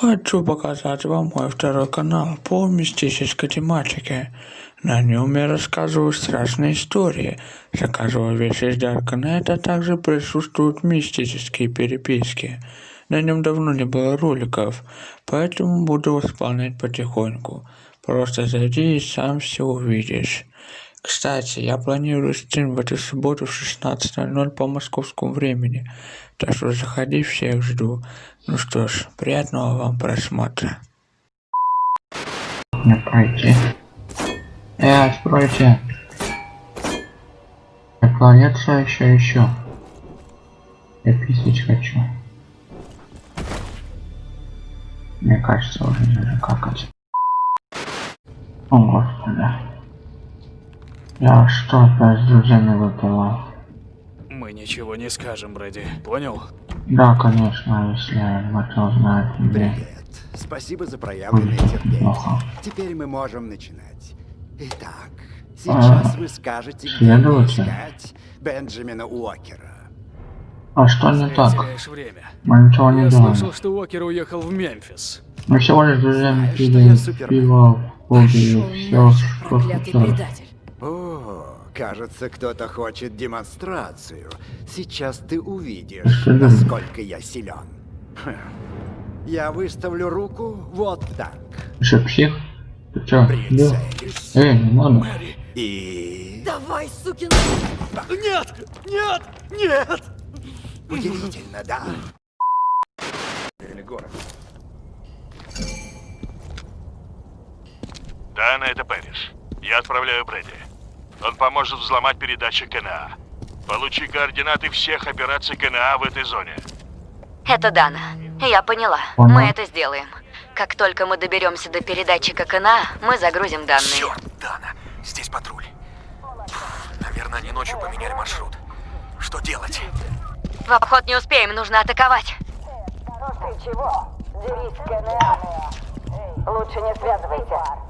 Хочу показать вам мой второй канал по мистической тематике. На нем я рассказываю страшные истории, заказываю вещи из Даркнета, также присутствуют мистические переписки. На нем давно не было роликов, поэтому буду восполнять потихоньку. Просто зайди и сам все увидишь. Кстати, я планирую стрим в эту субботу в 16.00 по московскому времени, так что заходи, всех жду. Ну что ж, приятного вам просмотра. Не пройти. Э, откройте. Наклоняться еще, еще. Я писать хочу. Мне кажется, уже даже какать. О, господи. Я что опять с друзьями выпила? Мы ничего не скажем, Брэди. Понял? Да, конечно, если Матeo знает тебе. Привет. Спасибо за проявленное терпение. плохо. Теперь мы можем начинать. Итак, сейчас А, вы скажете, где искать Бенджамина Уокера. А что не так? время. Мы ничего не Я делаем. слышал, что Уокер уехал в Мемфис. Мы всего лишь друзьями пили пиво, Пошел все, что проклятый хотели. Кажется, кто-то хочет демонстрацию. Сейчас ты увидишь, насколько я силен. Хм. Я выставлю руку вот так. Что, псих? Ты чё. Эй, не надо. Мэри. И... Давай, сукин! Нет! Нет! Нет! Удивительно, да? Дана, это Пэрис. Я отправляю Брэди. Он поможет взломать передатчик КНА. Получи координаты всех операций КНА в этой зоне. Это Дана. Я поняла. Понял. Мы это сделаем. Как только мы доберемся до передатчика КНА, мы загрузим данные. Черт, Дана, здесь патруль. Наверное, они ночью поменяли маршрут. Что делать? В обход не успеем, нужно атаковать. Ты чего? Дерись, Кенеамия. Лучше не связывайся.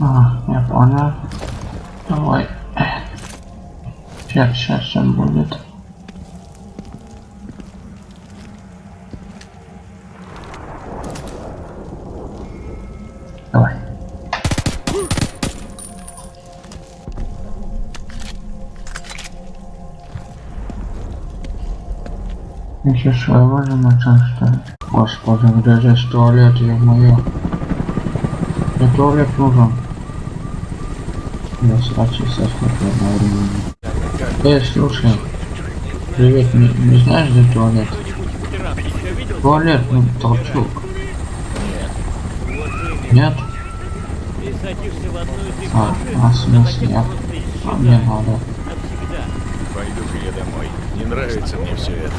А, я понял. Давай. Сейчас, сейчас все будет. Давай. Еще своего же начал, что ли? Господи, где здесь туалет, ё-моё. Туалет нужен. Я срать и сосать одновременно. Эй, слушай. Привет, не, не знаешь, где туалет? Туалет, ну, толчок. Нет? А, а в смысле, я... А, мне надо. Пойду-ка я домой. Не нравится мне все это.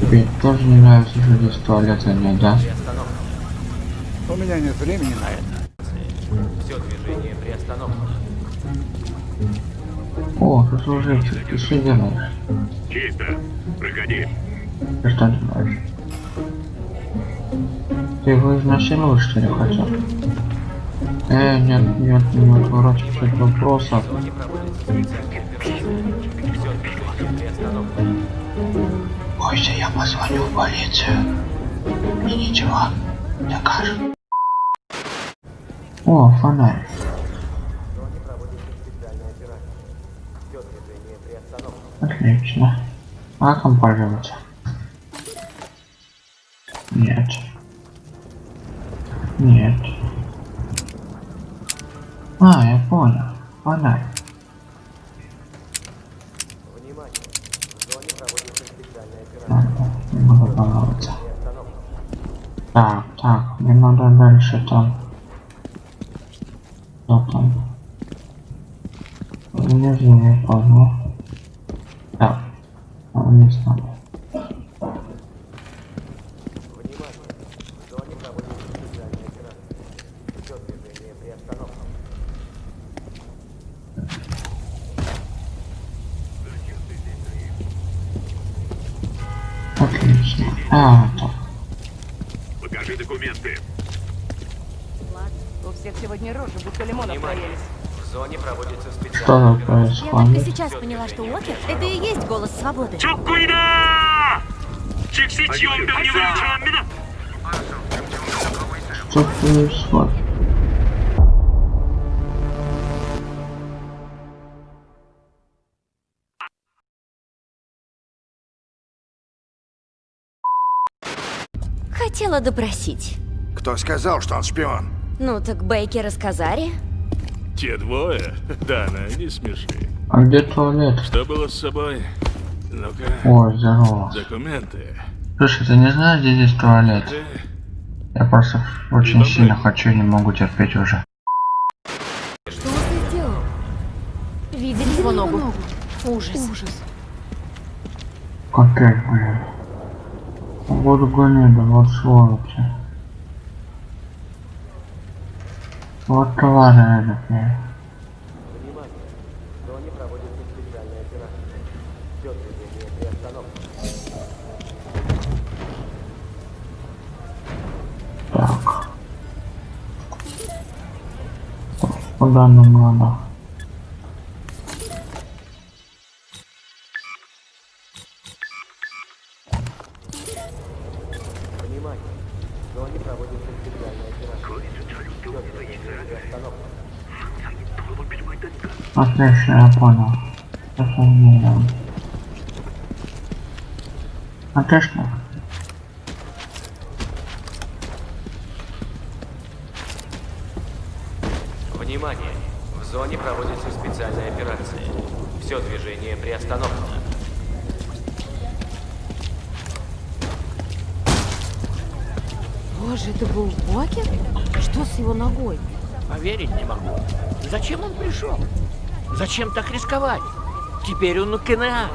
Тебе тоже не нравится, что здесь туалета нет, да? У меня нет времени на это. О, сослуживцы, ты что делаешь? Чисто. Проходи. Ты что делаешь? Ты его изнасиловать, что ли, хотел? Э, нет, нет, не отворачивайся от вопросов. Бойся, я позвоню в полицию. И ничего не докажут. О, фонарь. Отлично. А кому пользоваться? Нет. Нет. А, я понял. Фонарь. Так, так, мне надо дальше там. Там? внизу не понял. Так. А не знаю. Отлично. А, так. Покажи документы. У всех сегодня рожи, будто лимонов проелись. Зоне проводится специальная Что Я только сейчас поняла, что Уокер — это и есть голос свободы. Что происходит? Хотела допросить. Кто сказал, что он шпион? Ну так Бейкер и Сказари. Те двое? Дана, не смеши. А где туалет? Что было с собой? Ну-ка, Ой, здорово. документы. Слушай, ты не знаешь, где здесь туалет? Ты... Я просто очень Добрый. сильно хочу и не могу терпеть уже. Что ты сделал? Видели его ногу? Ужас. Ужас. Опять, блин. Воду гони, да вот сволочи. Вот тварь эдакая. Так. Куда нам надо? Отлично, я понял. Офигенно. Отлично. Внимание! В зоне проводится специальная операция. Все движение приостановлено. Боже, это был Уокер? Что с его ногой? Поверить не могу. Зачем он пришел? Зачем так рисковать? Теперь он у КНА.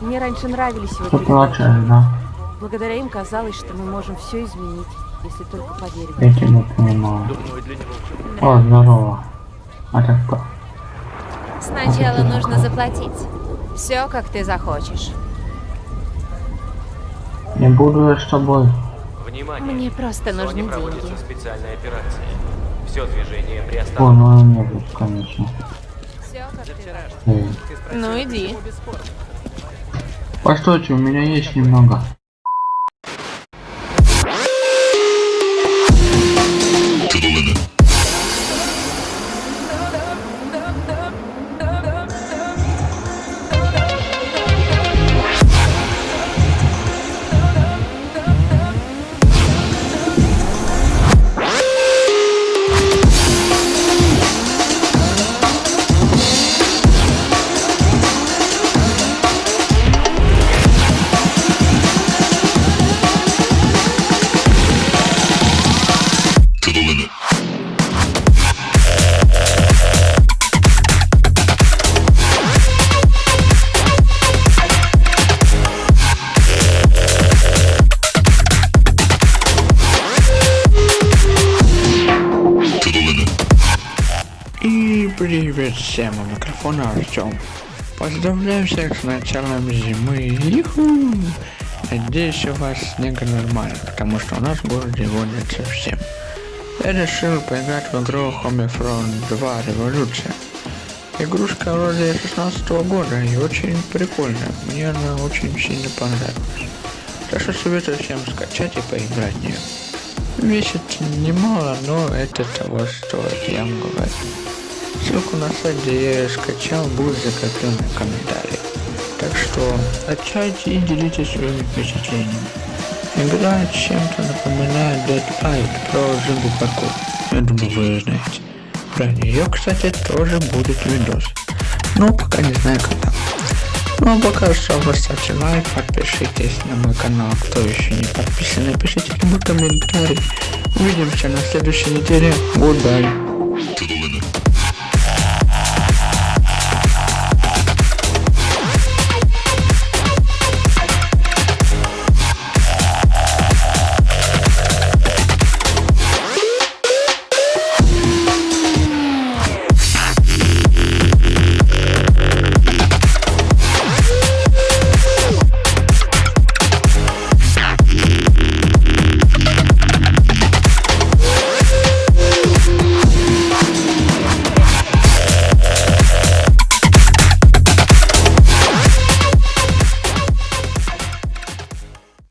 Мне раньше нравились его передачи. да? Благодаря им казалось, что мы можем все изменить, если только поверим. Я тебя понимаю. Думаю, для него О, здорово. А ты кто? Сначала нужно заплатить. Все, как ты захочешь. Не буду я с тобой. Внимание! Мне просто нужны деньги. специальная операция. Все движение О, приостановлено. ну не будет, конечно. Все, как ты. Ну иди. Постойте, у меня есть немного. Привет всем, у микрофона Артем. Поздравляю всех с началом зимы. Иху! Надеюсь, у вас снега нормально, потому что у нас в городе его нет совсем. Я решил поиграть в игру Homefront 2 Революция. Игрушка вроде 16 года и очень прикольная. Мне она очень сильно понравилась. Так что советую всем скачать и поиграть в нее. Весит немало, но это того стоит, я вам говорю. Ссылку на сайт, где я скачал, будет закреплен в комментарии. Так что скачайте и делитесь своими впечатлениями. Игра чем-то напоминает Dead Island про зомби паркур. Я думаю, вы знаете. Про нее, кстати, тоже будет видос. Но пока не знаю когда. Ну а пока что поставьте лайк, подпишитесь на мой канал, кто еще не подписан, напишите любой комментарий. Увидимся на следующей неделе. Goodbye.